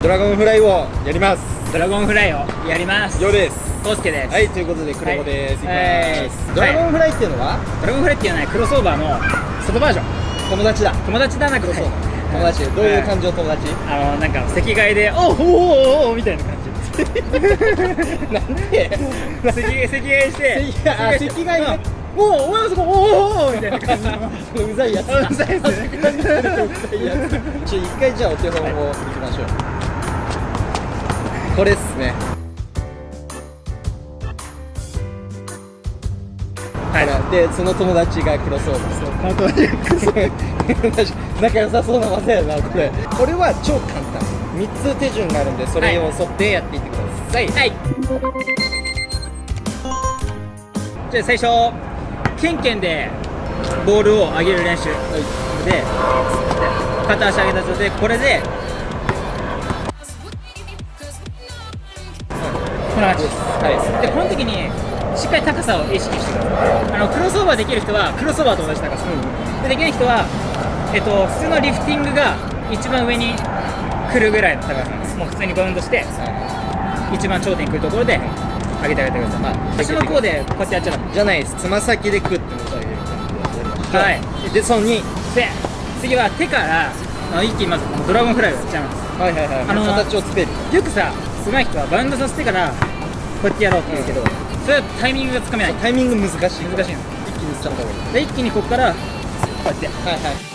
ドラゴンフライをやります。ドラゴンフライをやります。ようです。コウスケです。はいということでクレモです、はい。ドラゴンフライっていうのは、ドラゴンフライっていうのはねクロスオーバーの外バージョン。友達だ。友達だなくてそう友達。どういう感じの友達、あのなんか赤外で「おうおうおうおうみたいな感じ。なんで？赤赤外して。赤外ね。うんおおお前そこおおおおみたいな感じのうざいやつうざいですねうざいやつちょ一回じゃあお手本をいきましょう、これっすねはいでその友達がクロスオーバーそう仲良さそうな技やなこれこれは超簡単3つ手順があるんでそれを沿ってやっていってください、はいじゃあ最初ケンケンでボールを上げる練習。でで片足上げた状態でこれでこんな感じですはでこの時にしっかり高さを意識してください。あのクロスオーバーできる人はクロスオーバーと同じ高さ、でできない人は、えっと、普通のリフティングが一番上に来るぐらいの高さなんです。もう普通にバウンドして一番頂点に来るところで上げてあげてください、まあ、足の甲でこうやってやっちゃダメ。じゃないです。つま先でクッて持ち上げる感じでやりましょうはい。でその2で次は手からあの一気にまずドラゴンフライをやっちゃいます。はいはいはい、あのー形をつける。よくさ上手い人はバウンドさせてからこうやってやろうって言うけど、それはタイミングがつかめないタイミング難しい難しいの一気にいっちゃった方がいいで一気にここからこうやってはいはい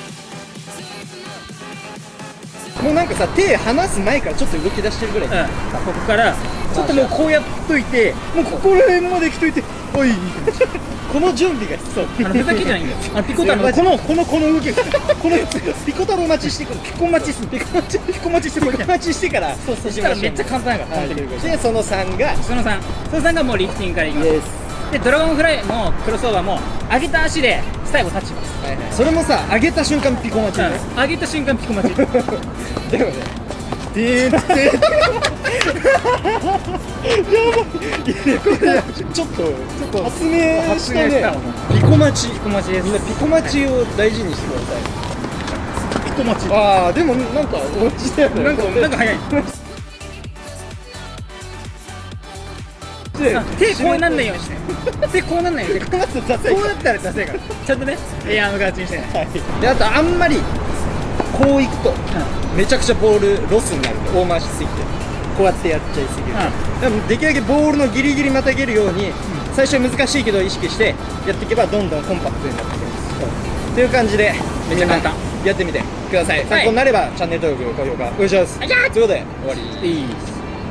もうなんかさ手離す前からちょっと動き出してるぐらい、うん、ここからちょっともうこうやっといてもうここら辺まで来といておい。この準備が必要。あのふざけじゃないんだよ。あのピコ太郎。のこのこのこの動きが このピコ太郎待ちしてピコ待ちすピコ待ち。ピコ待ちしてこピコ待ちしてからそうそしたらめっちゃ簡単やからで。その3が。その3その3がもうリフティングからいきます。でドラゴンフライもクロスオーバーも上げた足で最後タッチします、はいはい。それもさ上げた瞬間ピコ待ちね、うん。上げた瞬間ピコ待ちでもねでーってやばいこれちょっとちょっと発明したねピコ待ちピコ待ちですみんなピコ待ちを大事にしてくださいピコ待ちああでもなんか落ちたよねなんかなんか早いで手こうなんないようにして手こうなんないようにしてこうなったらダセいからちゃんとねエアーム形にしてはいであとあんまりこういくとめちゃくちゃボールロスになる大回しすぎてこうやってやっちゃいすぎる。でもできるだけボールのギリギリまたげるように最初は難しいけど意識してやっていけばどんどんコンパクトになってきますという感じでめっちゃ簡単。やってみてください。参考になればチャンネル登録高評価お願いします。ということで終わり。いい